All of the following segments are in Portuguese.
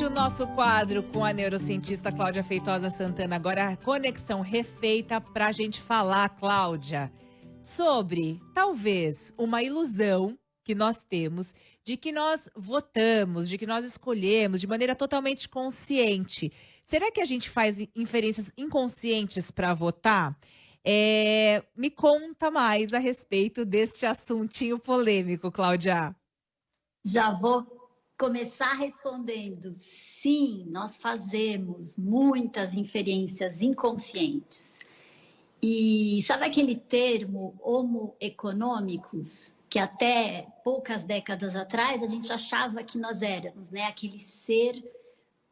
gente, o nosso quadro com a neurocientista Cláudia Feitosa Santana. Agora a conexão refeita para a gente falar, Cláudia, sobre talvez uma ilusão que nós temos de que nós votamos, de que nós escolhemos de maneira totalmente consciente. Será que a gente faz inferências inconscientes para votar? É, me conta mais a respeito deste assuntinho polêmico, Cláudia. Já vou começar respondendo: sim, nós fazemos muitas inferências inconscientes. E sabe aquele termo homo econômicos, que até poucas décadas atrás a gente achava que nós éramos, né? Aquele ser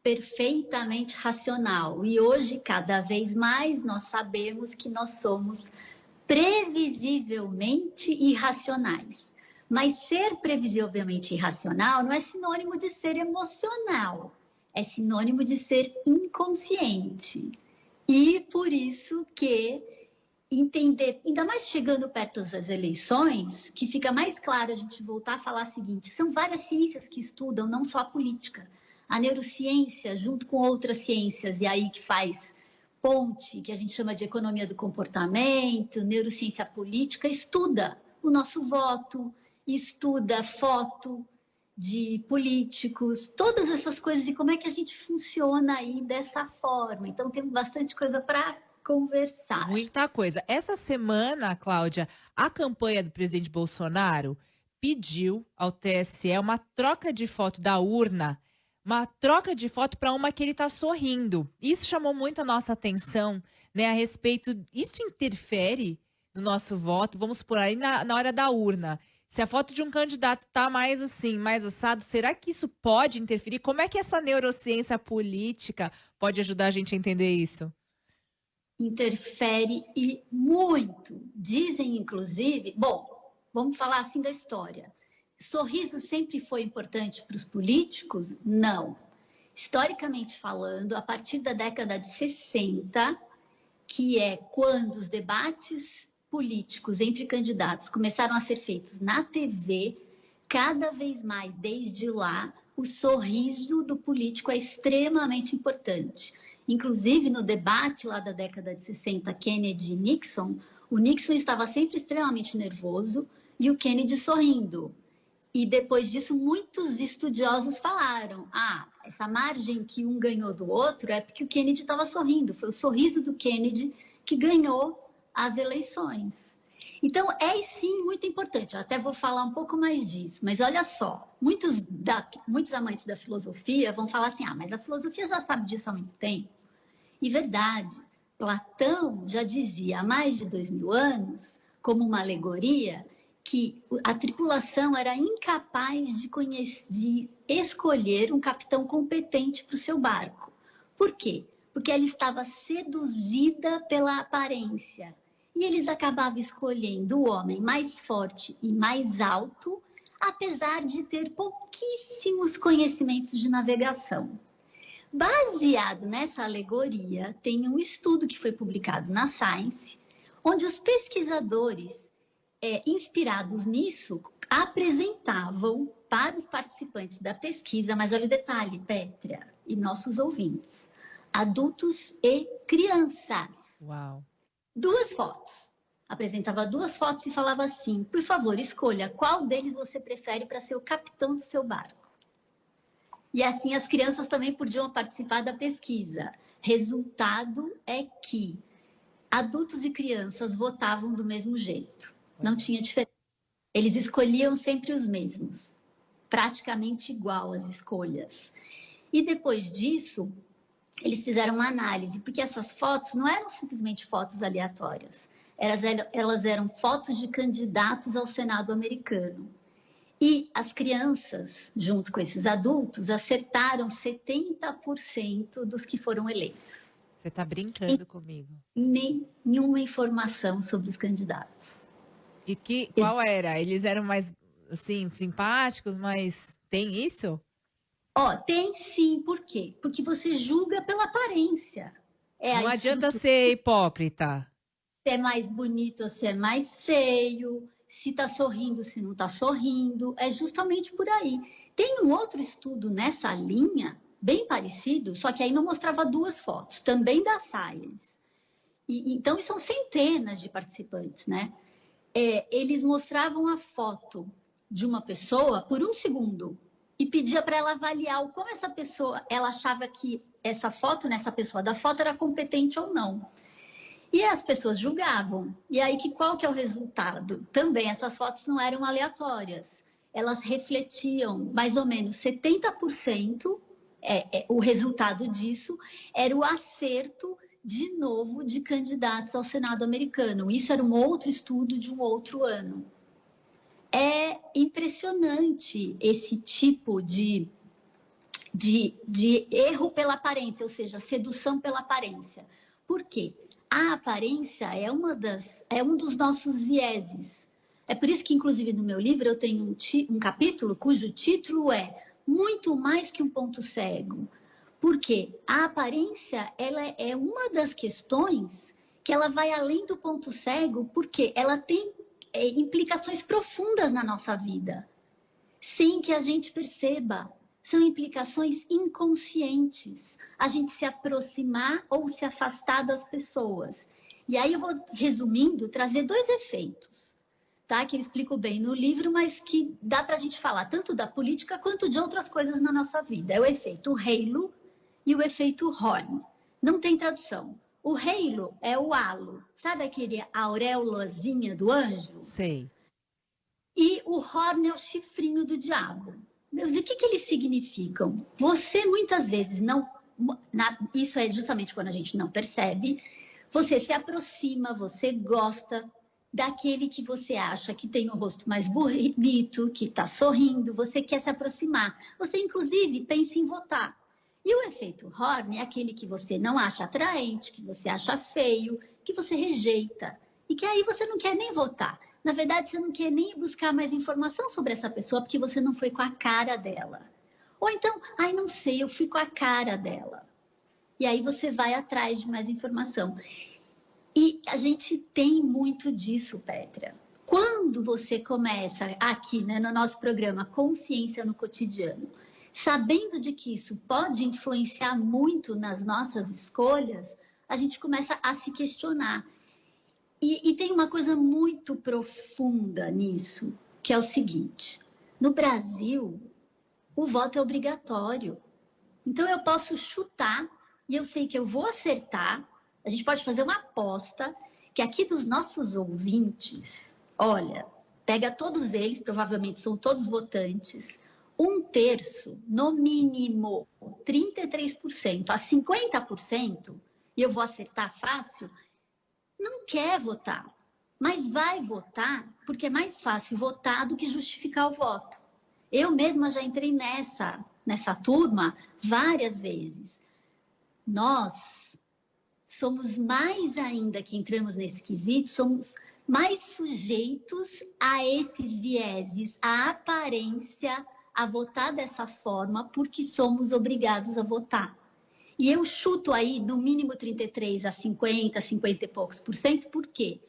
perfeitamente racional. E hoje, cada vez mais, nós sabemos que nós somos previsivelmente irracionais. Mas ser previsivelmente irracional não é sinônimo de ser emocional, é sinônimo de ser inconsciente. E por isso que entender, ainda mais chegando perto das eleições, que fica mais claro a gente voltar a falar o seguinte: são várias ciências que estudam, não só a política. A neurociência, junto com outras ciências, e aí que faz ponte, que a gente chama de economia do comportamento, neurociência política, estuda o nosso voto, estuda foto de políticos, todas essas coisas e como é que a gente funciona aí dessa forma. Então tem bastante coisa para conversar. Muita coisa. Essa semana, Cláudia, a campanha do presidente Bolsonaro pediu ao TSE uma troca de foto da urna, uma troca de foto para uma que ele está sorrindo. Isso chamou muito a nossa atenção, né, a respeito. Isso interfere no nosso voto, vamos por aí na, na hora da urna. Se a foto de um candidato está mais assim, mais assado, será que isso pode interferir? Como é que essa neurociência política pode ajudar a gente a entender isso? Interfere e muito. Dizem, inclusive, bom, vamos falar assim da história. Sorriso sempre foi importante para os políticos? Não. Historicamente falando, a partir da década de 60, que é quando os debates políticos entre candidatos começaram a ser feitos na TV, cada vez mais, desde lá, o sorriso do político é extremamente importante. Inclusive, no debate lá da década de 60, Kennedy e Nixon, o Nixon estava sempre extremamente nervoso e o Kennedy sorrindo. E depois disso, muitos estudiosos falaram: ah, essa margem que um ganhou do outro é porque o Kennedy estava sorrindo. Foi o sorriso do Kennedy que ganhou as eleições. Então, é sim muito importante. Eu até vou falar um pouco mais disso, mas olha só: muitos, da, muitos amantes da filosofia vão falar assim, ah, mas a filosofia já sabe disso há muito tempo. E verdade, Platão já dizia há mais de dois mil anos, como uma alegoria, que a tripulação era incapaz de, conhecer, de escolher um capitão competente para o seu barco. Por quê? Porque ela estava seduzida pela aparência e eles acabavam escolhendo o homem mais forte e mais alto, apesar de ter pouquíssimos conhecimentos de navegação. Baseado nessa alegoria, tem um estudo que foi publicado na Science, onde os pesquisadores, é, inspirados nisso, apresentavam para os participantes da pesquisa, mas olha o detalhe, Pétria e nossos ouvintes, adultos e crianças. Uau! Duas fotos. Apresentava duas fotos e falava assim: por favor, escolha qual deles você prefere para ser o capitão do seu barco. E assim as crianças também podiam participar da pesquisa. Resultado é que adultos e crianças votavam do mesmo jeito. Não tinha diferença. Eles escolhiam sempre os mesmos, praticamente igual as escolhas. E depois disso, eles fizeram uma análise, porque essas fotos não eram simplesmente fotos aleatórias, elas, elas eram fotos de candidatos ao Senado americano. E as crianças, junto com esses adultos, acertaram 70% dos que foram eleitos. Você está brincando e comigo. Nenhuma informação sobre os candidatos. E que, qual era? Eles eram mais, assim, simpáticos, mas tem isso? Ó, tem sim, por quê? Porque você julga pela aparência. É Não adianta ser hipócrita. Se é mais bonito ou se é mais feio, se tá sorrindo, se não tá sorrindo, é justamente por aí. Tem um outro estudo nessa linha bem parecido, só que aí não mostrava duas fotos, também da Science. E, então, são centenas de participantes, né? É, eles mostravam a foto de uma pessoa por um segundo e pedia para ela avaliar como essa pessoa, ela achava que essa foto nessa pessoa da foto era competente ou não. E as pessoas julgavam. E aí que qual que é o resultado? Também essas fotos não eram aleatórias. Elas refletiam mais ou menos 70% é, é, o resultado disso era o acerto de novo de candidatos ao Senado americano. Isso era um outro estudo de um outro ano. É impressionante esse tipo de, de, de erro pela aparência, ou seja, sedução pela aparência. Por quê? A aparência é, uma das, é um dos nossos vieses. É por isso que, inclusive, no meu livro eu tenho um, um capítulo cujo título é Muito mais que um ponto cego. Porque a aparência ela é uma das questões que ela vai além do ponto cego, porque ela tem é, implicações profundas na nossa vida, sem que a gente perceba. São implicações inconscientes. A gente se aproximar ou se afastar das pessoas. E aí eu vou, resumindo, trazer dois efeitos, tá? Que eu explico bem no livro, mas que dá para a gente falar tanto da política quanto de outras coisas na nossa vida. É o efeito halo e o efeito horn. Não tem tradução. O halo é o halo. Sabe aquele auréolazinha do anjo? Sei. E o horn é o chifrinho do diabo. Deus, e o que, que eles significam? Você muitas vezes não. Na, isso é justamente quando a gente não percebe. Você se aproxima, você gosta daquele que você acha que tem o rosto mais bonito, que está sorrindo, você quer se aproximar. Você, inclusive, pensa em votar. E o efeito Horn é aquele que você não acha atraente, que você acha feio, que você rejeita. E que aí você não quer nem votar. Na verdade, você não quer nem buscar mais informação sobre essa pessoa porque você não foi com a cara dela. Ou então, ai, não sei, eu fui com a cara dela. E aí você vai atrás de mais informação. E a gente tem muito disso, Petra. Quando você começa aqui né, no nosso programa Consciência no Cotidiano, sabendo de que isso pode influenciar muito nas nossas escolhas, a gente começa a se questionar. E, e tem uma coisa muito profunda nisso, que é o seguinte: no Brasil, o voto é obrigatório. Então eu posso chutar e eu sei que eu vou acertar. A gente pode fazer uma aposta que aqui dos nossos ouvintes, olha, pega todos eles, provavelmente são todos votantes, um terço, no mínimo 33% a 50%, e eu vou acertar fácil, não quer votar, mas vai votar porque é mais fácil votar do que justificar o voto. Eu mesma já entrei nessa, nessa turma várias vezes. Nós somos mais ainda que entramos nesse quesito, somos mais sujeitos a esses vieses, à aparência, a votar dessa forma porque somos obrigados a votar. E eu chuto aí no mínimo 33 a 50, 50 e poucos por cento, por quê?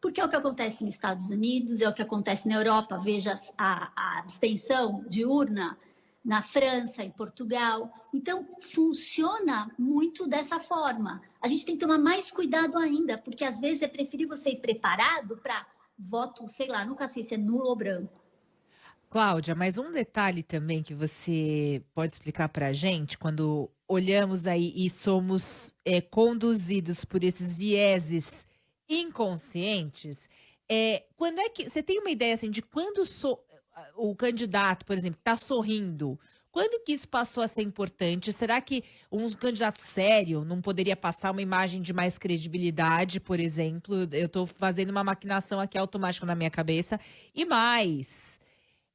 Porque é o que acontece nos Estados Unidos, é o que acontece na Europa, veja a, a abstenção de urna na França, em Portugal. Então, funciona muito dessa forma. A gente tem que tomar mais cuidado ainda, porque às vezes é preferível você ir preparado para voto, sei lá, nunca sei se é nulo ou branco. Cláudia, mas um detalhe também que você pode explicar para a gente, quando olhamos aí e somos é, conduzidos por esses vieses inconscientes, é, quando é que você tem uma ideia assim de quando so, o candidato, por exemplo, está sorrindo? Quando que isso passou a ser importante? Será que um candidato sério não poderia passar uma imagem de mais credibilidade, por exemplo? Eu estou fazendo uma maquinação aqui automática na minha cabeça. E mais,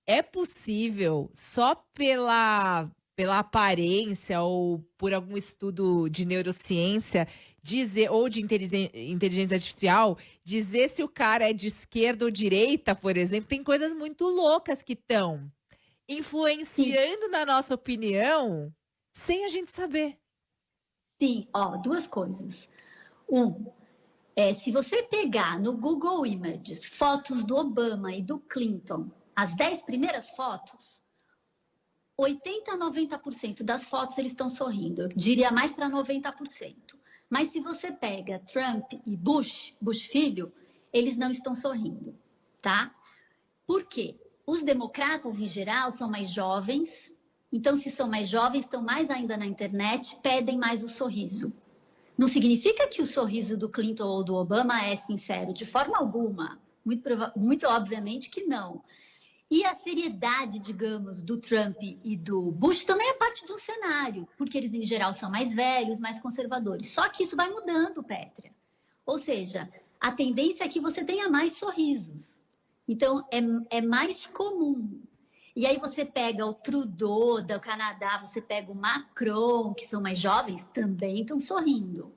é possível só pela pela aparência ou por algum estudo de neurociência dizer ou de inteligência artificial dizer se o cara é de esquerda ou direita, por exemplo, tem coisas muito loucas que estão influenciando Sim. na nossa opinião sem a gente saber. Sim, ó, duas coisas. Um, é, se você pegar no Google Images fotos do Obama e do Clinton as dez primeiras fotos, 80 a 90% das fotos eles estão sorrindo. Eu diria mais para 90%. Mas se você pega Trump e Bush, Bush filho, eles não estão sorrindo, tá? Por quê? Os democratas, em geral, são mais jovens. Então, se são mais jovens, estão mais ainda na internet, pedem mais o sorriso. Não significa que o sorriso do Clinton ou do Obama é sincero, de forma alguma. Muito, muito obviamente que não. E a seriedade, digamos, do Trump e do Bush também é parte de um cenário, porque eles, em geral, são mais velhos, mais conservadores. Só que isso vai mudando, Pétria. Ou seja, a tendência é que você tenha mais sorrisos. Então, é, é mais comum. E aí você pega o Trudeau do Canadá, você pega o Macron, que são mais jovens, também estão sorrindo.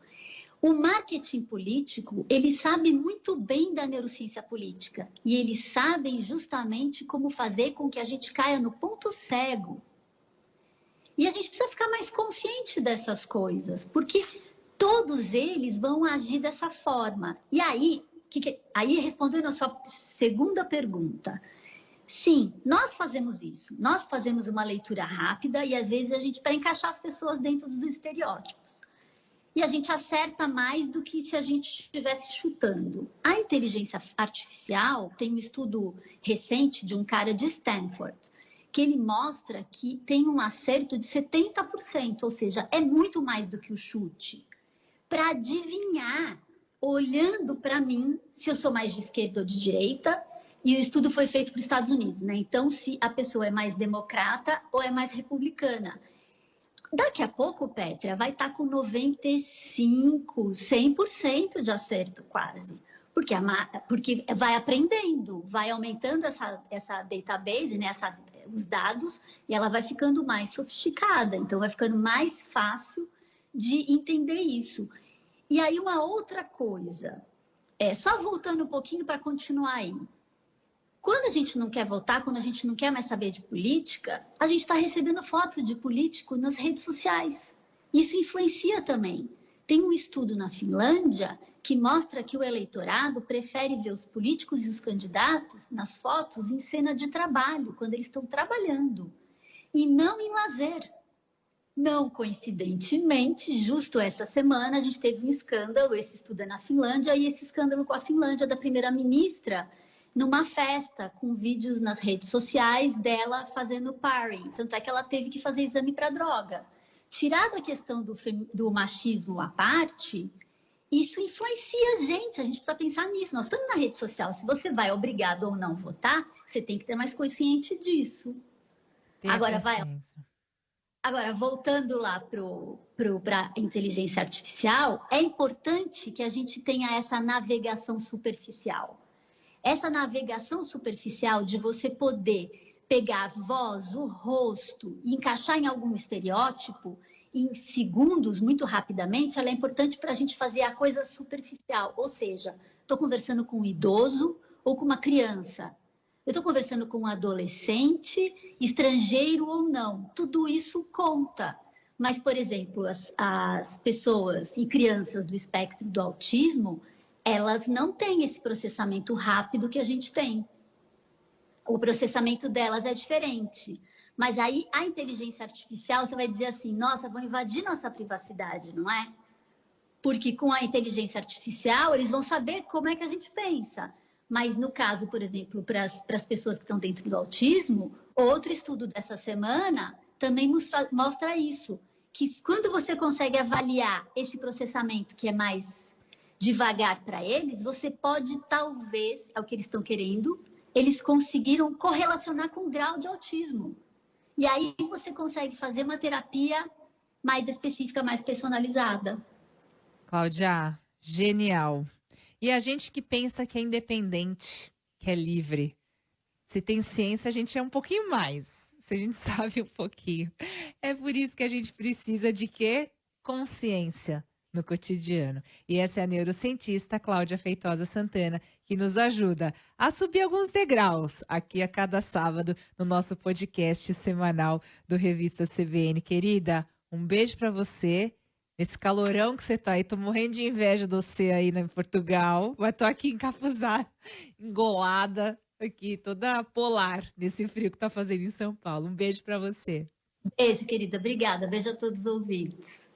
O marketing político, ele sabe muito bem da neurociência política e eles sabem justamente como fazer com que a gente caia no ponto cego. E a gente precisa ficar mais consciente dessas coisas, porque todos eles vão agir dessa forma. E aí, que que, aí respondendo a sua segunda pergunta, sim, nós fazemos isso. Nós fazemos uma leitura rápida e às vezes a gente para encaixar as pessoas dentro dos estereótipos e a gente acerta mais do que se a gente estivesse chutando. A inteligência artificial tem um estudo recente de um cara de Stanford, que ele mostra que tem um acerto de 70%, ou seja, é muito mais do que o chute, para adivinhar, olhando para mim, se eu sou mais de esquerda ou de direita, e o estudo foi feito para os Estados Unidos, né? Então, se a pessoa é mais democrata ou é mais republicana. Daqui a pouco, Pétria, vai estar tá com 95, 100% de acerto quase. Porque, a, porque vai aprendendo, vai aumentando essa, essa database, né, essa, os dados, e ela vai ficando mais sofisticada. Então, vai ficando mais fácil de entender isso. E aí, uma outra coisa, é, só voltando um pouquinho para continuar aí. Quando a gente não quer votar, quando a gente não quer mais saber de política, a gente está recebendo foto de político nas redes sociais. Isso influencia também. Tem um estudo na Finlândia que mostra que o eleitorado prefere ver os políticos e os candidatos nas fotos em cena de trabalho, quando eles estão trabalhando, e não em lazer. Não coincidentemente, justo essa semana, a gente teve um escândalo, esse estudo é na Finlândia, e esse escândalo com a Finlândia da primeira-ministra numa festa com vídeos nas redes sociais dela fazendo paring. Tanto é que ela teve que fazer exame para droga. Tirada a questão do, do machismo à parte, isso influencia a gente, a gente precisa pensar nisso. Nós estamos na rede social, se você vai obrigado ou não votar, você tem que ter mais consciente disso. Tem Agora vai. Agora, voltando lá para a inteligência artificial, é importante que a gente tenha essa navegação superficial. Essa navegação superficial de você poder pegar a voz, o rosto e encaixar em algum estereótipo em segundos, muito rapidamente, ela é importante para a gente fazer a coisa superficial. Ou seja, estou conversando com um idoso ou com uma criança. Eu estou conversando com um adolescente, estrangeiro ou não. Tudo isso conta. Mas, por exemplo, as, as pessoas e crianças do espectro do autismo, elas não têm esse processamento rápido que a gente tem. O processamento delas é diferente. Mas aí a inteligência artificial, você vai dizer assim: nossa, vão invadir nossa privacidade, não é? Porque com a inteligência artificial, eles vão saber como é que a gente pensa. Mas no caso, por exemplo, para as pessoas que estão dentro do autismo, outro estudo dessa semana também mostra, mostra isso. Que quando você consegue avaliar esse processamento que é mais devagar para eles, você pode talvez, é o que eles estão querendo, eles conseguiram correlacionar com o grau de autismo. E aí você consegue fazer uma terapia mais específica, mais personalizada. Cláudia, genial. E a gente que pensa que é independente, que é livre. Se tem ciência, a gente é um pouquinho mais. Se a gente sabe um pouquinho. É por isso que a gente precisa de quê? Consciência no cotidiano. E essa é a neurocientista Cláudia Feitosa Santana, que nos ajuda a subir alguns degraus aqui a cada sábado no nosso podcast semanal do Revista CBN. Querida, um beijo para você. Esse calorão que você tá aí, tô morrendo de inveja de você aí em Portugal, mas tô aqui encapuzada, engolada. aqui, toda polar, nesse frio que tá fazendo em São Paulo. Um beijo para você. Beijo, querida. Obrigada. Beijo a todos os ouvintes.